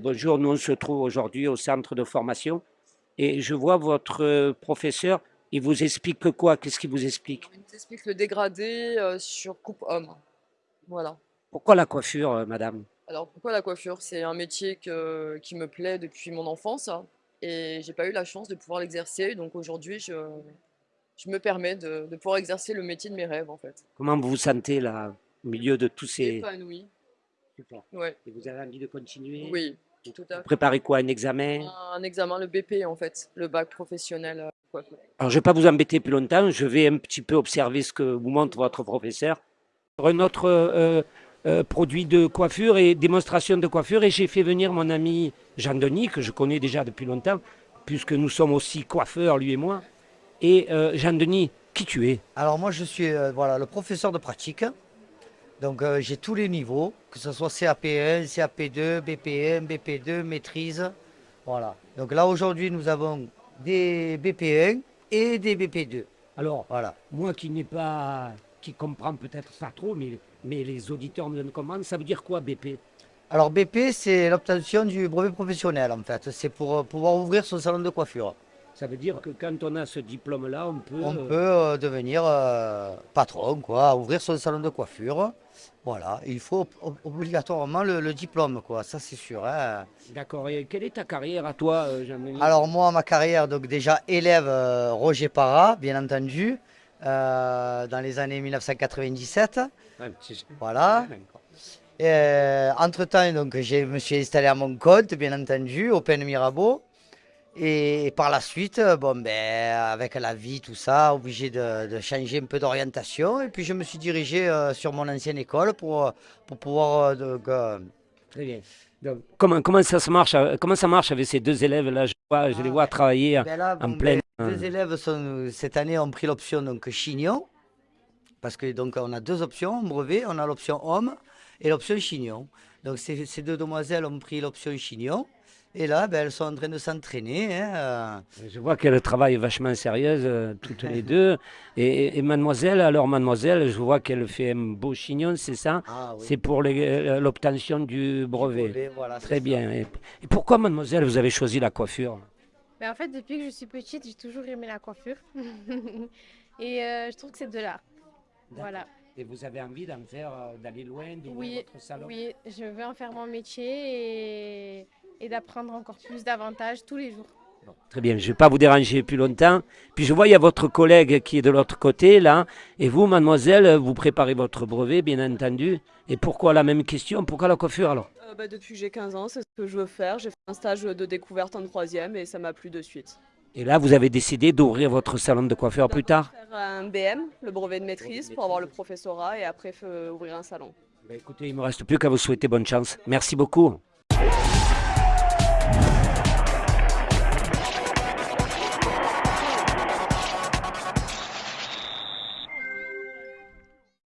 Bonjour, nous on se trouve aujourd'hui au centre de formation et je vois votre euh, professeur, il vous explique quoi? Qu'est-ce qu'il vous explique? Il nous explique le dégradé euh, sur coupe homme. Voilà. Pourquoi la coiffure, euh, madame? Alors pourquoi la coiffure? C'est un métier que- qui me plaît depuis mon enfance et j'ai pas eu la chance de pouvoir l'exercer. Donc aujourd'hui, je, je me permets de, de pouvoir exercer le métier de mes rêves en fait. Comment vous vous sentez là, au milieu de tous ces... Épanouie. Super. Ouais. Et vous avez envie de continuer Oui, tout à Vous fait. préparez quoi, un examen? Un examen, le BP en fait, le bac professionnel. euh. Alors, je ne vais pas vous embêter plus longtemps, je vais un petit peu observer ce que vous montre votre professeur. Un autre euh, euh, produit de coiffure et démonstration de coiffure, et j'ai fait venir mon ami Jean-Denis, que je connais déjà depuis longtemps, puisque nous sommes aussi coiffeurs, lui et moi. Et euh, Jean-Denis, qui tu es? Alors moi je suis euh, voilà, le professeur de pratique. Donc euh, j'ai tous les niveaux, que ce soit CAP1, CAP2, BP1, BP2, maîtrise. Voilà. Donc là aujourd'hui nous avons des BP1 et des BP2. Alors, Voilà. moi qui n'ai pas, qui comprend peut-être pas trop, mais, mais les auditeurs me donnent commande, ça veut dire quoi BP Alors BP c'est l'obtention du brevet professionnel en fait. C'est pour euh, pouvoir ouvrir son salon de coiffure. Ça veut dire que quand on a ce diplôme-là, on peut... On euh, peut euh, devenir euh, patron, quoi, ouvrir son salon de coiffure. Voilà, il faut ob- obligatoirement le, le diplôme, quoi, ça c'est sûr. hein. D'accord. Et quelle est ta carrière à toi, Jean-Denis? Alors moi, ma carrière, donc déjà élève euh, Roger Parra, bien entendu, euh, dans les années 1997. Ouais, c'est- Voilà. Et, entre-temps, donc, je me suis installé à mon compte, bien entendu, Open Mirabeau. Et par la suite, euh, bon, ben, avec la vie, tout ça, obligé de, de changer un peu d'orientation. Et puis je me suis dirigé euh, sur mon ancienne école pour, euh, pour pouvoir euh, donc, euh, Très bien. Donc, comment, comment, ça se marche, comment ça marche avec ces deux élèves-là je, vois- je les vois travailler. Ben là, en bon, pleine, ben, deux élèves sont, cette année ont pris l'option donc chignon, parce que donc on a deux options brevet, on a l'option homme et l'option chignon. Donc ces, ces deux demoiselles ont pris l'option chignon, et là ben, elles sont en train de s'entraîner. hein, euh. Je vois qu'elles travaillent vachement sérieuses, euh, toutes les deux. Et, et mademoiselle, alors mademoiselle, je vois qu'elle fait un beau chignon, c'est ça? Ah oui, C'est pour euh, l'obtention du brevet. brevet, voilà, c'est Très bien. Et, et pourquoi, mademoiselle, vous avez choisi la coiffure? Mais en fait, depuis que je suis petite, j'ai toujours aimé la coiffure. Et euh, je trouve que c'est de l'art. Voilà. Et vous avez envie d'en faire, d'aller loin, d'ouvrir Oui, votre salon? oui, je veux en faire mon métier et, et d'apprendre encore plus davantage tous les jours. Bon, Très bien, je ne vais pas vous déranger plus longtemps. Puis je vois, il y a votre collègue qui est de l'autre côté, là. Et vous, mademoiselle, vous préparez votre brevet, bien entendu. Et pourquoi la même question? Pourquoi la coiffure, alors? Euh, bah, depuis que j'ai 15 ans, c'est ce que je veux faire. J'ai fait un stage de découverte en troisième et ça m'a plu de suite. Et là, vous avez décidé d'ouvrir votre salon de coiffeur plus tard? Faire un BM, le brevet de maîtrise, pour avoir le professorat et après euh, ouvrir un salon. Ben, Écoutez, il ne me reste plus qu'à vous souhaiter bonne chance. Merci beaucoup.